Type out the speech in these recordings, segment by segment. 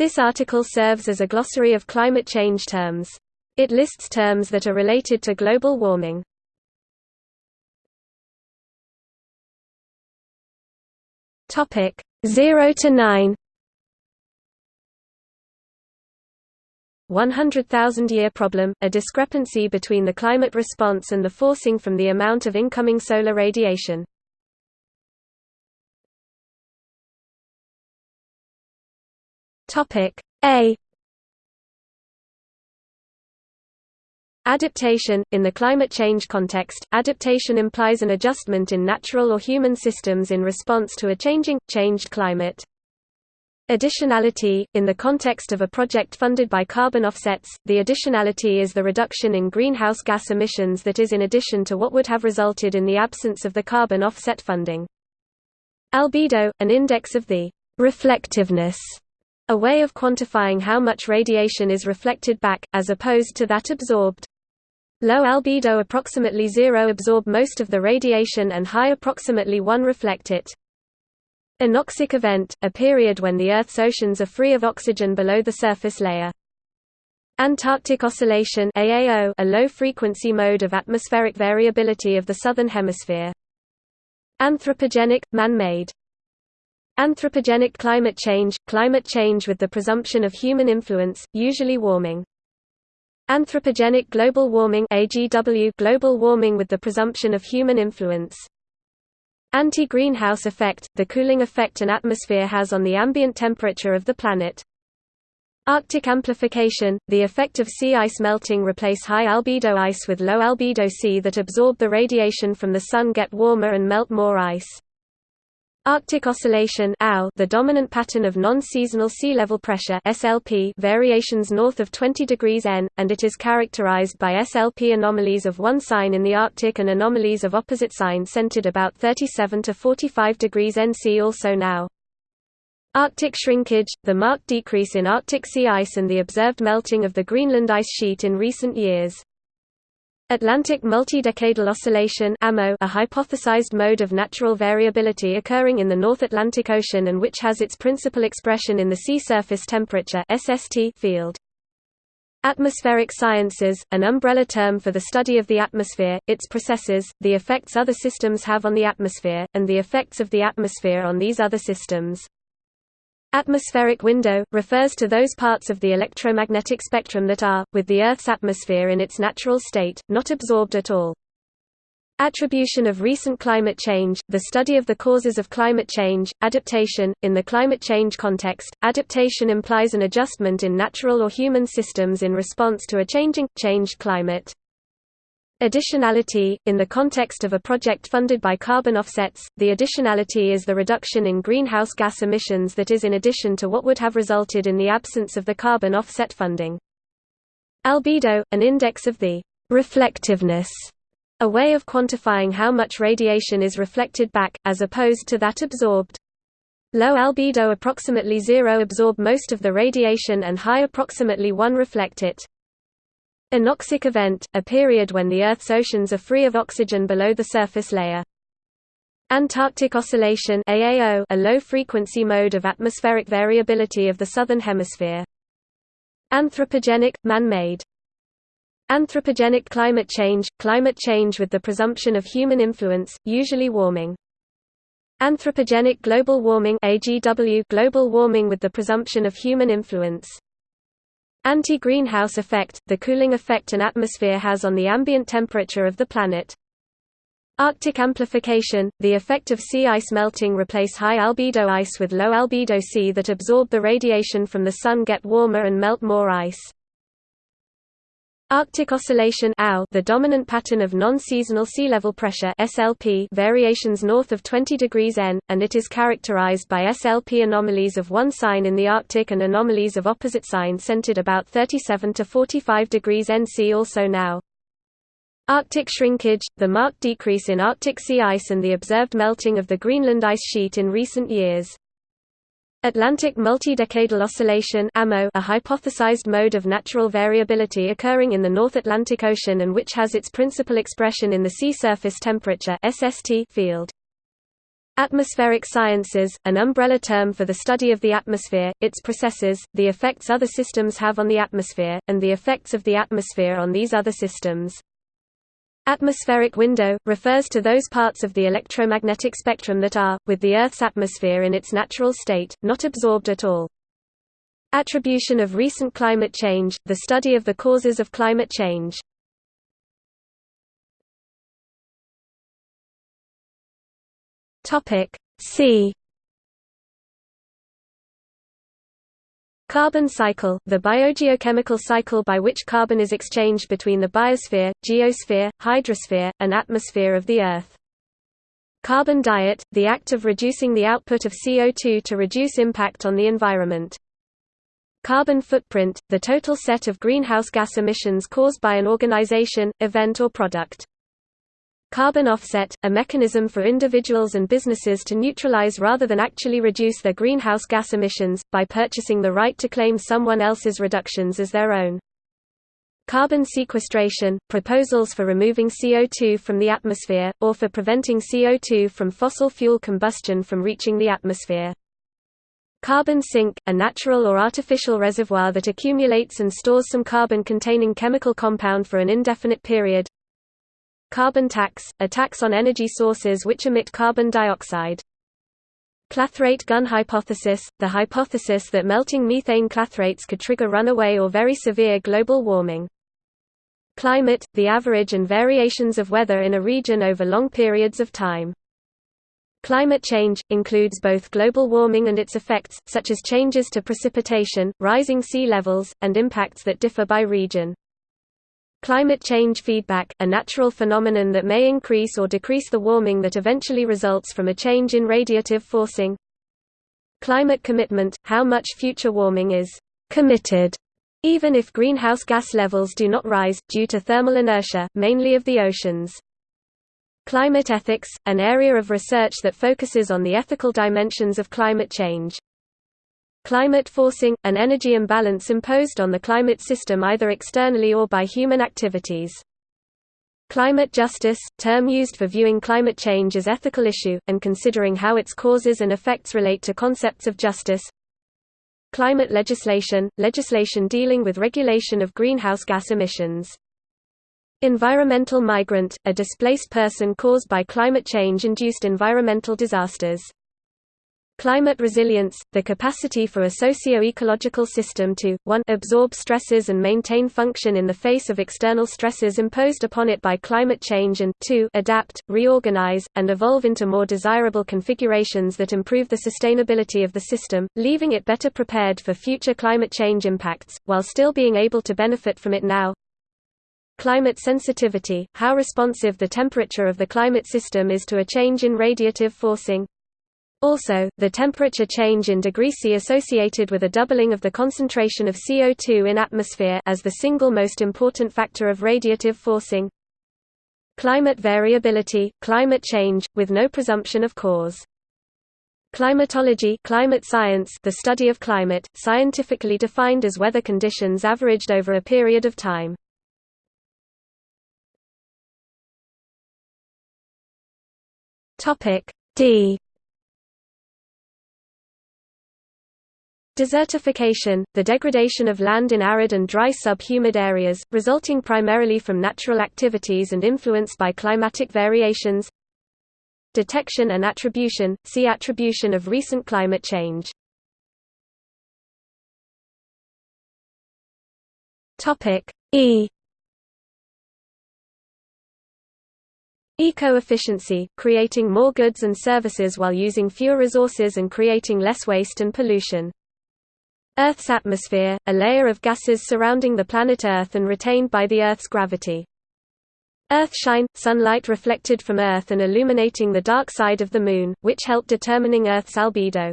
This article serves as a glossary of climate change terms. It lists terms that are related to global warming. Topic 0 to 9 100,000-year problem, a discrepancy between the climate response and the forcing from the amount of incoming solar radiation. Topic A Adaptation – In the climate change context, adaptation implies an adjustment in natural or human systems in response to a changing, changed climate. Additionality – In the context of a project funded by carbon offsets, the additionality is the reduction in greenhouse gas emissions that is in addition to what would have resulted in the absence of the carbon offset funding. Albedo – An index of the reflectiveness a way of quantifying how much radiation is reflected back, as opposed to that absorbed. Low albedo approximately zero absorb most of the radiation and high approximately 1 reflect it. Anoxic event, a period when the Earth's oceans are free of oxygen below the surface layer. Antarctic Oscillation AAO, a low-frequency mode of atmospheric variability of the Southern Hemisphere. Anthropogenic, man-made Anthropogenic climate change – climate change with the presumption of human influence, usually warming. Anthropogenic global warming AGW global warming with the presumption of human influence. Anti-greenhouse effect – the cooling effect an atmosphere has on the ambient temperature of the planet. Arctic amplification – the effect of sea ice melting replace high albedo ice with low albedo sea that absorb the radiation from the Sun get warmer and melt more ice. Arctic Oscillation the dominant pattern of non-seasonal sea level pressure SLP variations north of 20 degrees N, and it is characterized by SLP anomalies of one sign in the Arctic and anomalies of opposite sign centered about 37 to 45 degrees N. See also NAO. Arctic shrinkage, the marked decrease in Arctic sea ice and the observed melting of the Greenland ice sheet in recent years. Atlantic multi-decadal oscillation AMO, a hypothesized mode of natural variability occurring in the North Atlantic Ocean and which has its principal expression in the sea surface temperature SST field. Atmospheric sciences, an umbrella term for the study of the atmosphere, its processes, the effects other systems have on the atmosphere, and the effects of the atmosphere on these other systems. Atmospheric window, refers to those parts of the electromagnetic spectrum that are, with the Earth's atmosphere in its natural state, not absorbed at all. Attribution of recent climate change, the study of the causes of climate change, adaptation. In the climate change context, adaptation implies an adjustment in natural or human systems in response to a changing, changed climate. Additionality – In the context of a project funded by carbon offsets, the additionality is the reduction in greenhouse gas emissions that is in addition to what would have resulted in the absence of the carbon offset funding. Albedo – An index of the reflectiveness, a way of quantifying how much radiation is reflected back, as opposed to that absorbed. Low albedo approximately zero absorb most of the radiation and high approximately 1 reflect it. Anoxic event, a period when the Earth's oceans are free of oxygen below the surface layer. Antarctic Oscillation AAO, a low-frequency mode of atmospheric variability of the Southern Hemisphere. Anthropogenic, man-made. Anthropogenic climate change, climate change with the presumption of human influence, usually warming. Anthropogenic global warming AGW, global warming with the presumption of human influence. Anti-greenhouse effect, the cooling effect an atmosphere has on the ambient temperature of the planet. Arctic amplification, the effect of sea ice melting replace high albedo ice with low albedo sea that absorb the radiation from the Sun get warmer and melt more ice. Arctic Oscillation the dominant pattern of non-seasonal sea level pressure SLP variations north of 20 degrees N, and it is characterized by SLP anomalies of one sign in the Arctic and anomalies of opposite sign centered about 37 to 45 degrees N. See also NAO. Arctic shrinkage, the marked decrease in Arctic sea ice and the observed melting of the Greenland ice sheet in recent years. Atlantic multi-decadal oscillation AMO, a hypothesized mode of natural variability occurring in the North Atlantic Ocean and which has its principal expression in the sea surface temperature SST field. Atmospheric sciences, an umbrella term for the study of the atmosphere, its processes, the effects other systems have on the atmosphere, and the effects of the atmosphere on these other systems. Atmospheric window, refers to those parts of the electromagnetic spectrum that are, with the Earth's atmosphere in its natural state, not absorbed at all. Attribution of recent climate change, the study of the causes of climate change. Topic C Carbon cycle, the biogeochemical cycle by which carbon is exchanged between the biosphere, geosphere, hydrosphere, and atmosphere of the Earth. Carbon diet, the act of reducing the output of CO2 to reduce impact on the environment. Carbon footprint, the total set of greenhouse gas emissions caused by an organization, event or product. Carbon offset, a mechanism for individuals and businesses to neutralize rather than actually reduce their greenhouse gas emissions, by purchasing the right to claim someone else's reductions as their own. Carbon sequestration, proposals for removing CO2 from the atmosphere, or for preventing CO2 from fossil fuel combustion from reaching the atmosphere. Carbon sink, a natural or artificial reservoir that accumulates and stores some carbon-containing chemical compound for an indefinite period. Carbon tax, a tax on energy sources which emit carbon dioxide. Clathrate gun hypothesis, the hypothesis that melting methane clathrates could trigger runaway or very severe global warming. Climate, the average and variations of weather in a region over long periods of time. Climate change, includes both global warming and its effects, such as changes to precipitation, rising sea levels, and impacts that differ by region. Climate change feedback, a natural phenomenon that may increase or decrease the warming that eventually results from a change in radiative forcing. Climate commitment, how much future warming is committed, even if greenhouse gas levels do not rise, due to thermal inertia, mainly of the oceans. Climate ethics, an area of research that focuses on the ethical dimensions of climate change. Climate forcing, an energy imbalance imposed on the climate system either externally or by human activities. Climate justice, term used for viewing climate change as ethical issue, and considering how its causes and effects relate to concepts of justice. Climate legislation, legislation dealing with regulation of greenhouse gas emissions. Environmental migrant, a displaced person caused by climate change-induced environmental disasters. Climate resilience, the capacity for a socio-ecological system to, 1 absorb stresses and maintain function in the face of external stresses imposed upon it by climate change and 2 adapt, reorganize, and evolve into more desirable configurations that improve the sustainability of the system, leaving it better prepared for future climate change impacts, while still being able to benefit from it now. Climate sensitivity, how responsive the temperature of the climate system is to a change in radiative forcing. Also, the temperature change in degree C associated with a doubling of the concentration of CO2 in atmosphere as the single most important factor of radiative forcing. Climate variability, climate change, with no presumption of cause. Climatology climate science the study of climate, scientifically defined as weather conditions averaged over a period of time. D Desertification, the degradation of land in arid and dry sub-humid areas, resulting primarily from natural activities and influenced by climatic variations. Detection and attribution, see attribution of recent climate change. E Eco-efficiency, creating more goods and services while using fewer resources and creating less waste and pollution. Earth's atmosphere, a layer of gases surrounding the planet Earth and retained by the Earth's gravity. Earthshine, sunlight reflected from Earth and illuminating the dark side of the Moon, which help determining Earth's albedo.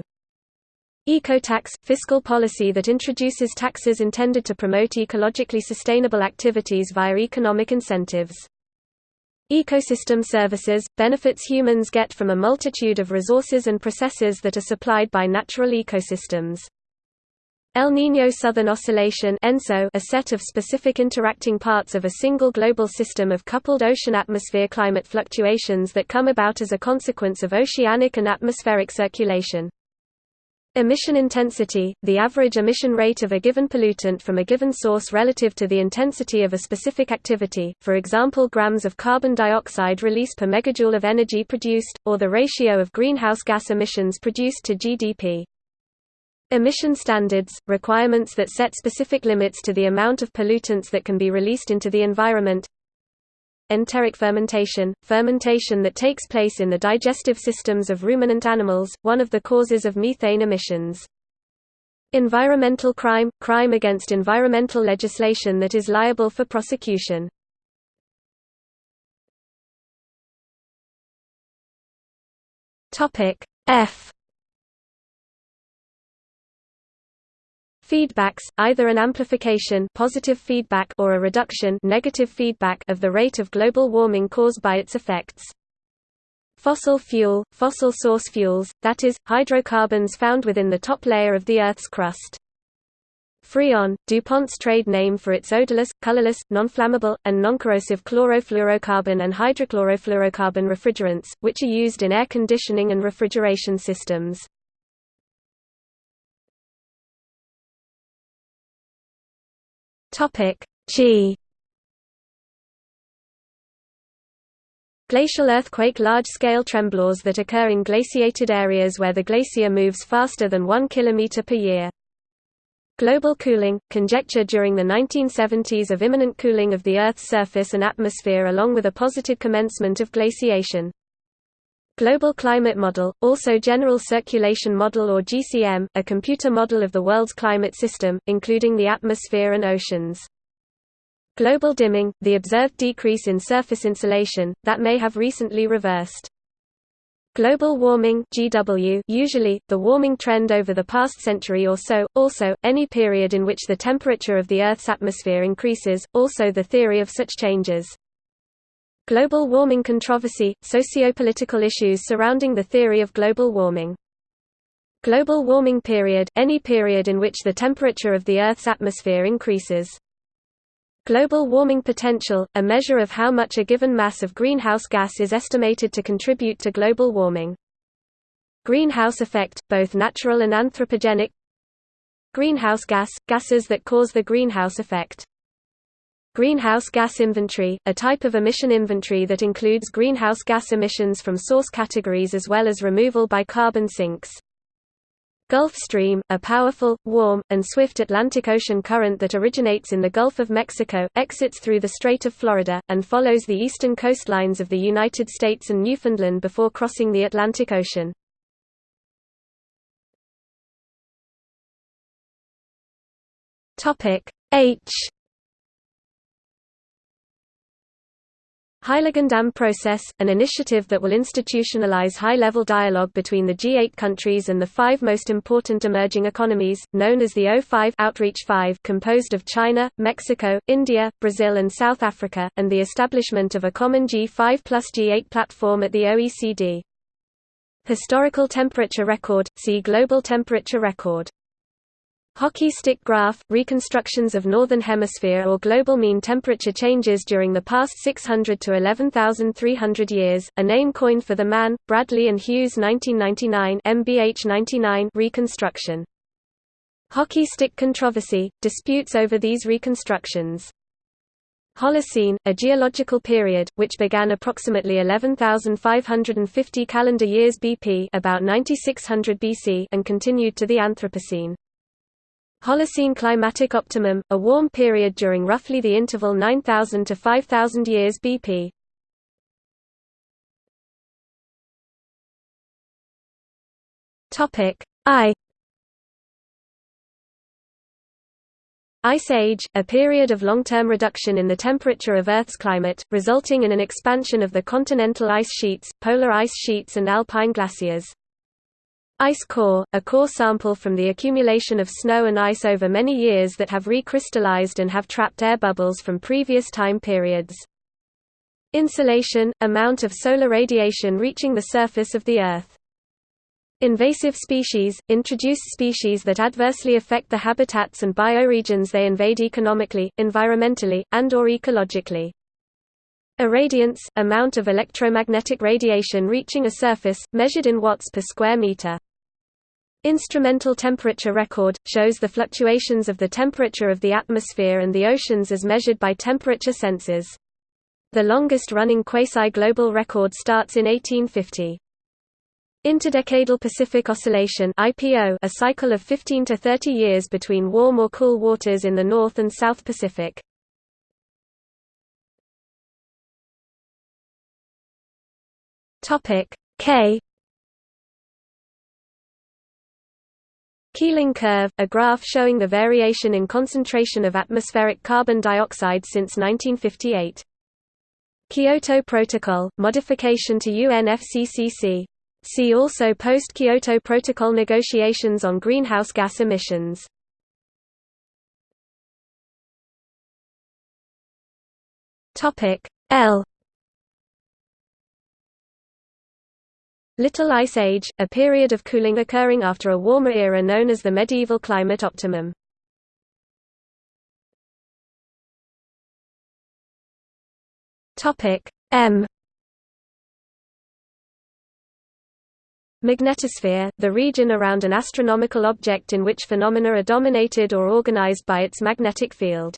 Ecotax, fiscal policy that introduces taxes intended to promote ecologically sustainable activities via economic incentives. Ecosystem services, benefits humans get from a multitude of resources and processes that are supplied by natural ecosystems. El Niño Southern Oscillation ENSO, a set of specific interacting parts of a single global system of coupled ocean-atmosphere climate fluctuations that come about as a consequence of oceanic and atmospheric circulation. Emission intensity, the average emission rate of a given pollutant from a given source relative to the intensity of a specific activity, for example grams of carbon dioxide release per megajoule of energy produced, or the ratio of greenhouse gas emissions produced to GDP. Emission standards, requirements that set specific limits to the amount of pollutants that can be released into the environment. Enteric fermentation, fermentation that takes place in the digestive systems of ruminant animals, one of the causes of methane emissions. Environmental crime, crime against environmental legislation that is liable for prosecution. F Feedbacks, either an amplification positive feedback or a reduction negative feedback of the rate of global warming caused by its effects. Fossil fuel, fossil source fuels, that is, hydrocarbons found within the top layer of the Earth's crust. Freon, DuPont's trade name for its odorless, colorless, non-flammable, and non-corrosive chlorofluorocarbon and hydrochlorofluorocarbon refrigerants, which are used in air conditioning and refrigeration systems. Topic G Glacial earthquake large-scale temblors that occur in glaciated areas where the glacier moves faster than 1 km per year. Global cooling – conjecture during the 1970s of imminent cooling of the Earth's surface and atmosphere along with a positive commencement of glaciation. Global Climate Model, also General Circulation Model or GCM, a computer model of the world's climate system, including the atmosphere and oceans. Global dimming, the observed decrease in surface insolation, that may have recently reversed. Global warming GW usually, the warming trend over the past century or so, also, any period in which the temperature of the Earth's atmosphere increases, also the theory of such changes. Global warming controversy – Sociopolitical issues surrounding the theory of global warming. Global warming period – any period in which the temperature of the Earth's atmosphere increases. Global warming potential – a measure of how much a given mass of greenhouse gas is estimated to contribute to global warming. Greenhouse effect – both natural and anthropogenic Greenhouse gas – gases that cause the greenhouse effect Greenhouse gas inventory, a type of emission inventory that includes greenhouse gas emissions from source categories as well as removal by carbon sinks. Gulf Stream, a powerful, warm, and swift Atlantic Ocean current that originates in the Gulf of Mexico, exits through the Strait of Florida, and follows the eastern coastlines of the United States and Newfoundland before crossing the Atlantic Ocean. H Heiligendamm Process, an initiative that will institutionalize high-level dialogue between the G8 countries and the five most important emerging economies, known as the O5 Outreach 5 composed of China, Mexico, India, Brazil and South Africa, and the establishment of a common G5 plus G8 platform at the OECD. Historical temperature record, see Global temperature record. Hockey stick graph, reconstructions of Northern Hemisphere or global mean temperature changes during the past 600 to 11,300 years, a name coined for the Mann, Bradley and Hughes 1999 MBH 99 reconstruction. Hockey stick controversy, disputes over these reconstructions. Holocene, a geological period, which began approximately 11,550 calendar years BP about 9600 BC and continued to the Anthropocene. Holocene climatic optimum, a warm period during roughly the interval 9000 to 5000 years BP. Topic I Ice Age, a period of long-term reduction in the temperature of Earth's climate, resulting in an expansion of the continental ice sheets, polar ice sheets and alpine glaciers. Ice core, a core sample from the accumulation of snow and ice over many years that have recrystallized and have trapped air bubbles from previous time periods. Insolation, amount of solar radiation reaching the surface of the Earth. Invasive species – introduced species that adversely affect the habitats and bioregions they invade economically, environmentally, and or ecologically. Irradiance – amount of electromagnetic radiation reaching a surface, measured in watts per square meter. Instrumental temperature record – shows the fluctuations of the temperature of the atmosphere and the oceans as measured by temperature sensors. The longest-running quasi-global record starts in 1850. Interdecadal Pacific Oscillation IPO a cycle of 15 to 30 years between warm or cool waters in the North and South Pacific. Topic K Keeling curve, a graph showing the variation in concentration of atmospheric carbon dioxide since 1958. Kyoto Protocol, modification to UNFCCC See also post-Kyoto Protocol negotiations on greenhouse gas emissions. L Little Ice Age, a period of cooling occurring after a warmer era known as the medieval climate optimum. M Magnetosphere, the region around an astronomical object in which phenomena are dominated or organized by its magnetic field.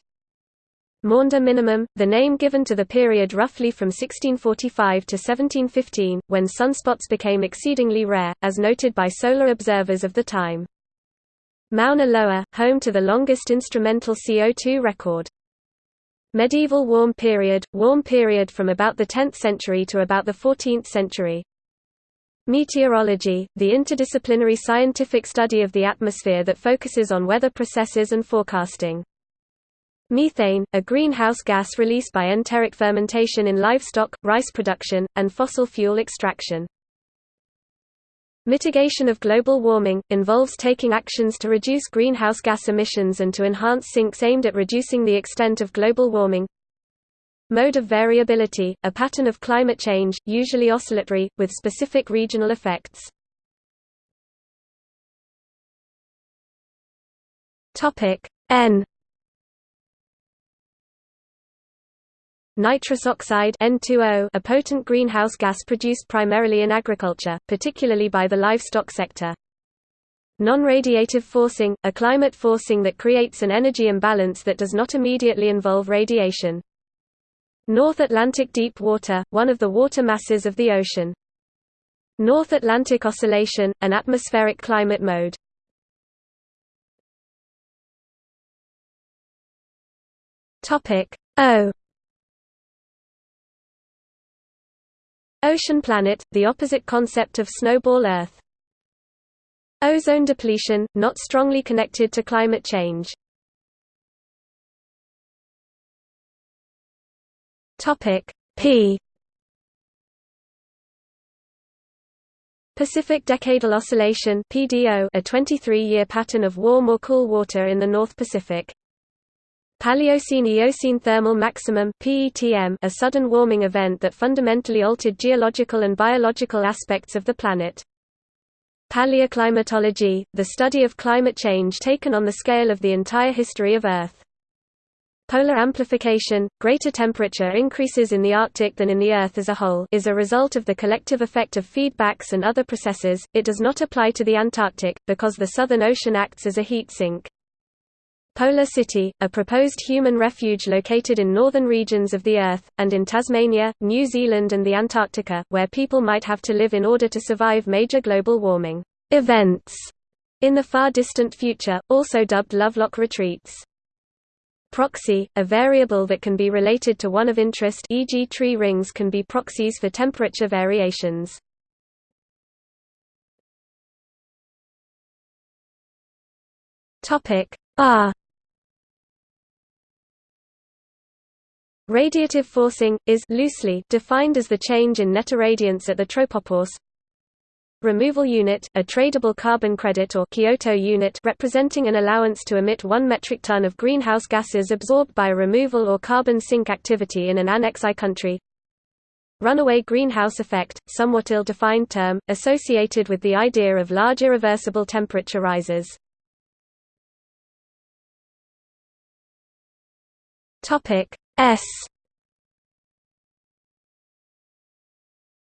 Maunder minimum, the name given to the period roughly from 1645 to 1715, when sunspots became exceedingly rare, as noted by solar observers of the time. Mauna Loa, home to the longest instrumental CO2 record. Medieval warm period, warm period from about the 10th century to about the 14th century. Meteorology, the interdisciplinary scientific study of the atmosphere that focuses on weather processes and forecasting. Methane, a greenhouse gas released by enteric fermentation in livestock, rice production, and fossil fuel extraction. Mitigation of global warming, involves taking actions to reduce greenhouse gas emissions and to enhance sinks aimed at reducing the extent of global warming. Mode of variability, a pattern of climate change, usually oscillatory, with specific regional effects. N Nitrous oxide N2O, a potent greenhouse gas produced primarily in agriculture, particularly by the livestock sector. Non-radiative forcing, a climate forcing that creates an energy imbalance that does not immediately involve radiation. North Atlantic deep water, one of the water masses of the ocean. North Atlantic Oscillation, an atmospheric climate mode. Topic O Ocean planet, the opposite concept of snowball Earth. Ozone depletion, not strongly connected to climate change. Topic P Pacific Decadal Oscillation PDO a 23-year pattern of warm or cool water in the North Pacific. Paleocene-Eocene thermal maximum PETM a sudden warming event that fundamentally altered geological and biological aspects of the planet. Paleoclimatology, the study of climate change taken on the scale of the entire history of Earth. Polar amplification, greater temperature increases in the Arctic than in the Earth as a whole is a result of the collective effect of feedbacks and other processes, it does not apply to the Antarctic, because the Southern Ocean acts as a heat sink. Polar City, a proposed human refuge located in northern regions of the Earth, and in Tasmania, New Zealand and the Antarctica, where people might have to live in order to survive major global warming events in the far distant future, also dubbed Lovelock retreats. Proxy, a variable that can be related to one of interest e.g. tree rings can be proxies for temperature variations. R Radiative forcing, is loosely defined as the change in net irradiance at the tropopause Removal unit, a tradable carbon credit or Kyoto unit representing an allowance to emit 1 metric ton of greenhouse gases absorbed by a removal or carbon sink activity in an Annex I country. Runaway greenhouse effect, somewhat ill-defined term, associated with the idea of large irreversible temperature rises. S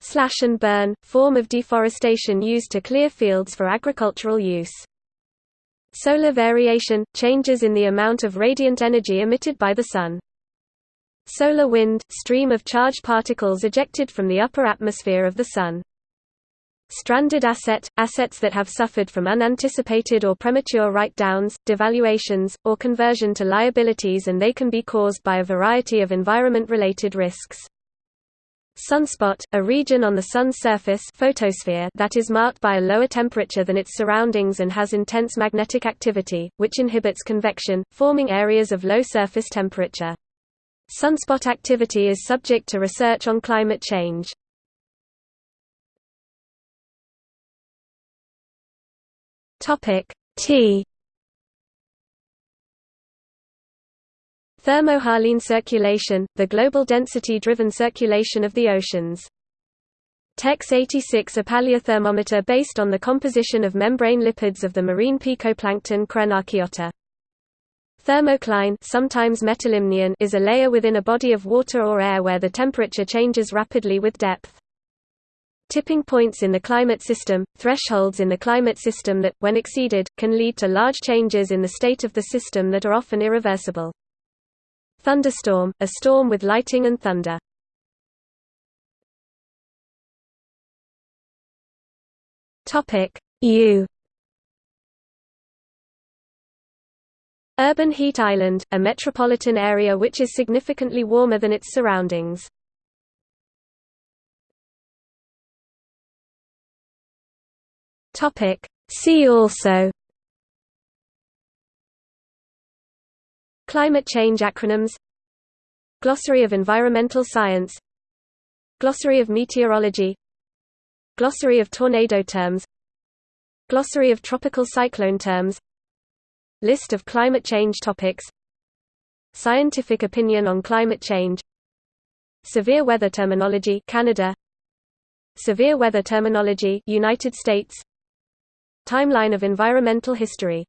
Slash and burn, form of deforestation used to clear fields for agricultural use. Solar variation – changes in the amount of radiant energy emitted by the Sun. Solar wind – stream of charged particles ejected from the upper atmosphere of the Sun. Stranded asset – assets that have suffered from unanticipated or premature write-downs, devaluations, or conversion to liabilities and they can be caused by a variety of environment-related risks. Sunspot, a region on the Sun's surface photosphere that is marked by a lower temperature than its surroundings and has intense magnetic activity, which inhibits convection, forming areas of low surface temperature. Sunspot activity is subject to research on climate change. T Thermohaline circulation, the global density-driven circulation of the oceans. TEX 86 a paleothermometer based on the composition of membrane lipids of the marine picoplankton Crenarchaeota. Thermocline sometimes metalimnion is a layer within a body of water or air where the temperature changes rapidly with depth. Tipping points in the climate system, thresholds in the climate system that, when exceeded, can lead to large changes in the state of the system that are often irreversible. Thunderstorm, a storm with lightning and thunder. U Urban heat island, a metropolitan area which is significantly warmer than its surroundings. See also Climate change acronyms Glossary of environmental science Glossary of meteorology Glossary of tornado terms Glossary of tropical cyclone terms List of climate change topics Scientific opinion on climate change Severe weather terminology Canada Severe weather terminology United States Timeline of environmental history